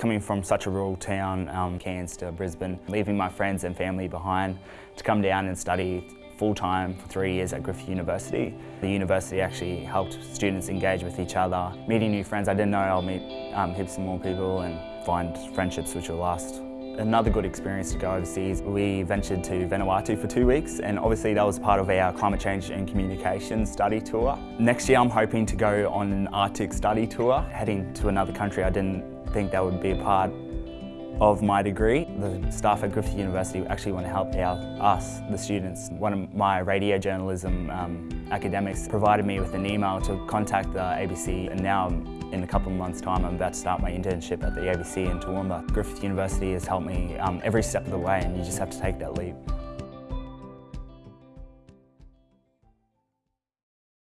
Coming from such a rural town, um, Cairns to Brisbane, leaving my friends and family behind to come down and study full-time for three years at Griffith University. The university actually helped students engage with each other, meeting new friends. I didn't know I'll meet um, heaps more people and find friendships which will last. Another good experience to go overseas, we ventured to Vanuatu for two weeks and obviously that was part of our climate change and communication study tour. Next year I'm hoping to go on an Arctic study tour, heading to another country I didn't think that would be a part of my degree. The staff at Griffith University actually want to help out us, the students. One of my radio journalism um, academics provided me with an email to contact the ABC and now in a couple of months time I'm about to start my internship at the ABC in Toowoomba. Griffith University has helped me um, every step of the way and you just have to take that leap.